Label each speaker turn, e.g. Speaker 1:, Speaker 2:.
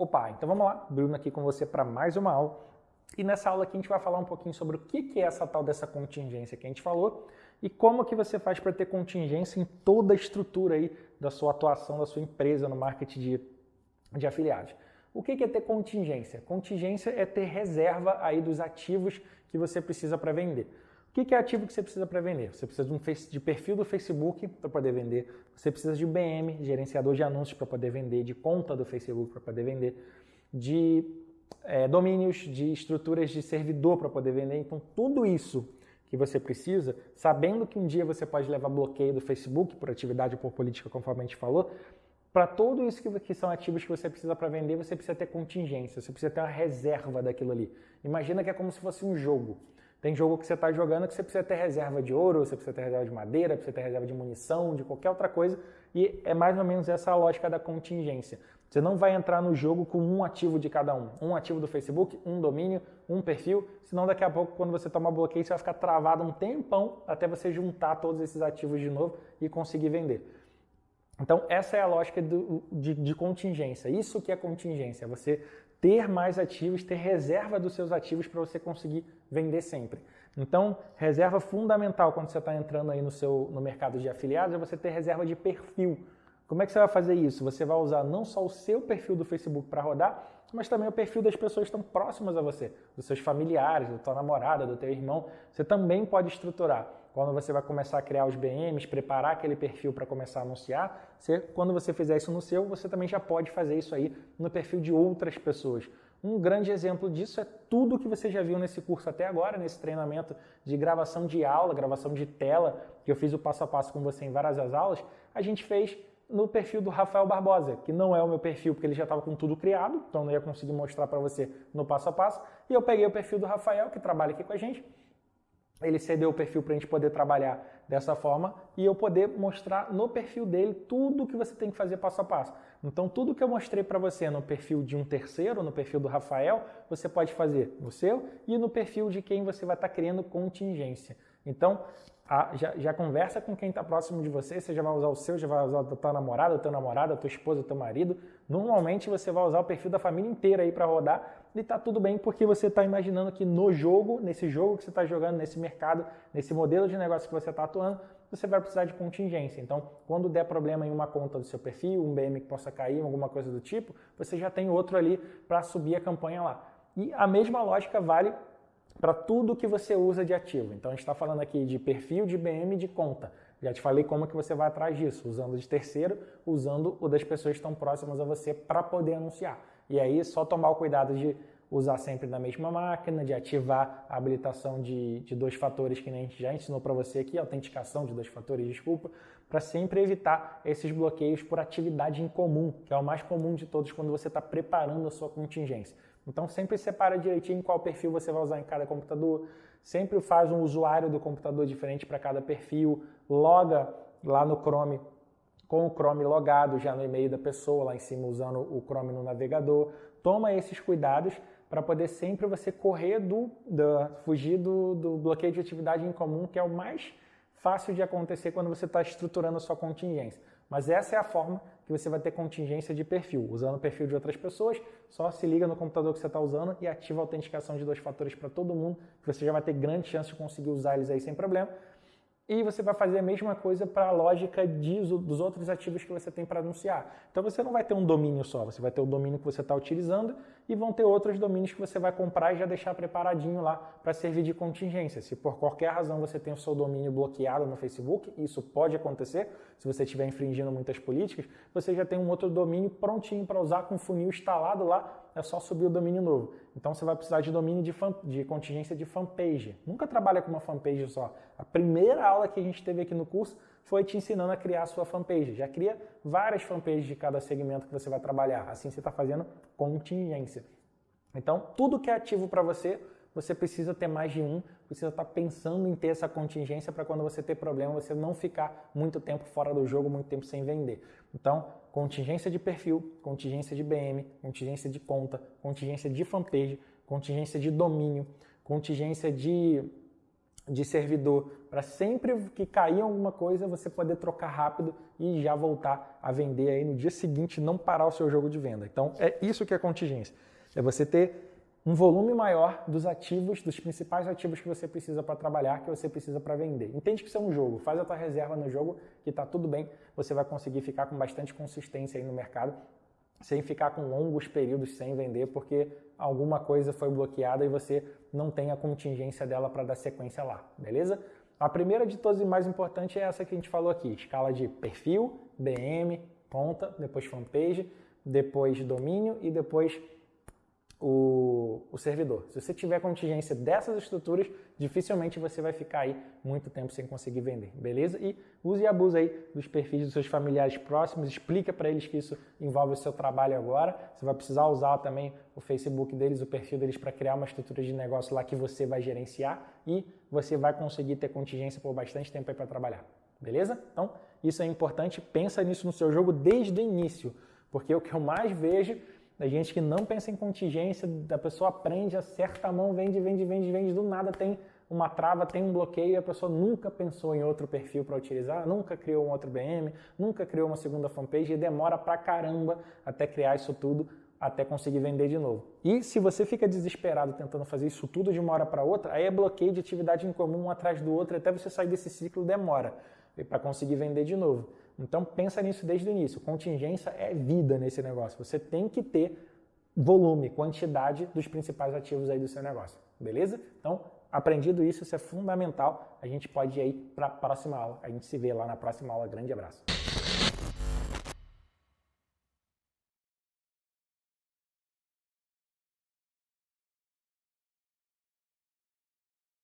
Speaker 1: Opa, então vamos lá, Bruno aqui com você para mais uma aula. E nessa aula aqui a gente vai falar um pouquinho sobre o que é essa tal dessa contingência que a gente falou e como que você faz para ter contingência em toda a estrutura aí da sua atuação, da sua empresa no marketing de, de afiliados. O que é ter contingência? Contingência é ter reserva aí dos ativos que você precisa para vender. O que é ativo que você precisa para vender? Você precisa de, um de perfil do Facebook para poder vender, você precisa de BM, gerenciador de anúncios para poder vender, de conta do Facebook para poder vender, de é, domínios, de estruturas de servidor para poder vender. Então, tudo isso que você precisa, sabendo que um dia você pode levar bloqueio do Facebook por atividade ou por política, conforme a gente falou, para tudo isso que, que, são ativos que você precisa para vender, você precisa ter contingência, você precisa ter uma reserva daquilo ali. Imagina que é como se fosse um jogo. Tem jogo que você está jogando que você precisa ter reserva de ouro, você precisa ter reserva de madeira, precisa ter reserva de munição, de qualquer outra coisa, e é mais ou menos essa a lógica da contingência. Você não vai entrar no jogo com um ativo de cada um. Um ativo do Facebook, um domínio, um perfil, senão daqui a pouco, quando você tomar bloqueio, você vai ficar travado um tempão até você juntar todos esses ativos de novo e conseguir vender. Então, essa é a lógica do, de, de contingência. Isso que é contingência, você ter mais ativos, ter reserva dos seus ativos para você conseguir vender sempre. Então, reserva fundamental quando você está entrando aí no, seu, no mercado de afiliados é você ter reserva de perfil. Como é que você vai fazer isso? Você vai usar não só o seu perfil do Facebook para rodar, mas também o perfil das pessoas que estão próximas a você, dos seus familiares, da tua namorada, do teu irmão. Você também pode estruturar. Quando você vai começar a criar os BMs, preparar aquele perfil para começar a anunciar, você, quando você fizer isso no seu, você também já pode fazer isso aí no perfil de outras pessoas. Um grande exemplo disso é tudo que você já viu nesse curso até agora, nesse treinamento de gravação de aula, gravação de tela, que eu fiz o passo a passo com você em várias aulas, a gente fez no perfil do Rafael Barbosa, que não é o meu perfil porque ele já estava com tudo criado, então não ia conseguir mostrar para você no passo a passo. E eu peguei o perfil do Rafael, que trabalha aqui com a gente, ele cedeu o perfil para a gente poder trabalhar dessa forma e eu poder mostrar no perfil dele tudo o que você tem que fazer passo a passo. Então, tudo que eu mostrei para você no perfil de um terceiro, no perfil do Rafael, você pode fazer no seu e no perfil de quem você vai estar tá criando contingência. Então, a, já, já, conversa com quem está próximo de você, você já vai usar o seu, já vai usar o teu namorado, o teu namorado, a tua esposa, o teu marido. Normalmente você vai usar o perfil da família inteira aí para rodar e tá tudo bem porque você está imaginando que no jogo, nesse jogo que você está jogando, nesse mercado, nesse modelo de negócio que você está atuando, você vai precisar de contingência. Então, quando der problema em uma conta do seu perfil, um BM que possa cair, alguma coisa do tipo, você já tem outro ali para subir a campanha lá. E a mesma lógica vale para tudo que você usa de ativo. Então a gente está falando aqui de perfil de BM de conta. Já te falei como que você vai atrás disso, usando de terceiro, usando o das pessoas que estão próximas a você para poder anunciar. E aí só tomar o cuidado de usar sempre na mesma máquina, de ativar a habilitação de, de dois fatores que a gente já ensinou para você aqui, autenticação de dois fatores, desculpa, para sempre evitar esses bloqueios por atividade em comum, que é o mais comum de todos quando você está preparando a sua contingência. Então sempre separa direitinho qual perfil você vai usar em cada computador, sempre faz um usuário do computador diferente para cada perfil, loga lá no Chrome com o Chrome logado já no e-mail da pessoa, lá em cima usando o Chrome no navegador. Toma esses cuidados para poder sempre você correr do, do fugir do, do bloqueio de atividade em comum, que é o mais fácil de acontecer quando você está estruturando a sua contingência. Mas essa é a forma que você vai ter contingência de perfil. Usando o perfil de outras pessoas, só se liga no computador que você está usando e ativa a autenticação de dois fatores para todo mundo, que você já vai ter grande chance de conseguir usar eles aí sem problema. E você vai fazer a mesma coisa para a lógica de, dos outros ativos que você tem para anunciar. Então você não vai ter um domínio só, você vai ter o domínio que você está utilizando e vão ter outros domínios que você vai comprar e já deixar preparadinho lá para servir de contingência. Se por qualquer razão você tem o seu domínio bloqueado no Facebook, isso pode acontecer, se você estiver infringindo muitas políticas, você já tem um outro domínio prontinho para usar com funil instalado lá é só subir o domínio novo. Então você vai precisar de domínio de, fan, de contingência de fanpage. Nunca trabalha com uma fanpage só. A primeira aula que a gente teve aqui no curso foi te ensinando a criar a sua fanpage. Já cria várias fanpages de cada segmento que você vai trabalhar. Assim você está fazendo contingência. Então, tudo que é ativo para você, você precisa ter mais de um, precisa estar tá pensando em ter essa contingência para quando você ter problema, você não ficar muito tempo fora do jogo, muito tempo sem vender. Então, contingência de perfil, contingência de BM, contingência de conta, contingência de fanpage, contingência de domínio, contingência de, de servidor para sempre que cair alguma coisa você poder trocar rápido e já voltar a vender aí no dia seguinte, não parar o seu jogo de venda. Então é isso que é contingência. É você ter um volume maior dos ativos, dos principais ativos que você precisa para trabalhar, que você precisa para vender. Entende que isso é um jogo, faz a tua reserva no jogo que está tudo bem, você vai conseguir ficar com bastante consistência aí no mercado, sem ficar com longos períodos sem vender, porque alguma coisa foi bloqueada e você não tem a contingência dela para dar sequência lá, beleza? A primeira de todas e mais importante é essa que a gente falou aqui, escala de perfil, BM, conta, depois fanpage, depois domínio e depois o, o, servidor. Se você tiver contingência dessas estruturas, dificilmente você vai ficar aí muito tempo sem conseguir vender, beleza? E use e abuse aí dos perfis dos seus familiares próximos, explica para eles que isso envolve o seu trabalho agora. Você vai precisar usar também o Facebook deles, o perfil deles para criar uma estrutura de negócio lá que você vai gerenciar e você vai conseguir ter contingência por bastante tempo aí para trabalhar, beleza? Então, isso é importante, pensa nisso no seu jogo desde o início, porque o que eu mais vejo da gente que não pensa em contingência, da pessoa aprende, acerta a mão, vende, vende, vende, vende, do nada tem uma trava, tem um bloqueio e a pessoa nunca pensou em outro perfil para utilizar, nunca criou um outro BM, nunca criou uma segunda fanpage e demora pra caramba até criar isso tudo, até conseguir vender de novo. E se você fica desesperado tentando fazer isso tudo de uma hora para outra, aí é bloqueio de atividade em comum um atrás do outro, até você sair desse ciclo demora para conseguir vender de novo. Então pensa nisso desde o início. Contingência é vida nesse negócio. Você tem que ter volume, quantidade dos principais ativos aí do seu negócio. Beleza? Então, aprendido isso, isso é fundamental. A gente pode ir aí para a próxima aula. A gente se vê lá na próxima aula. Grande abraço.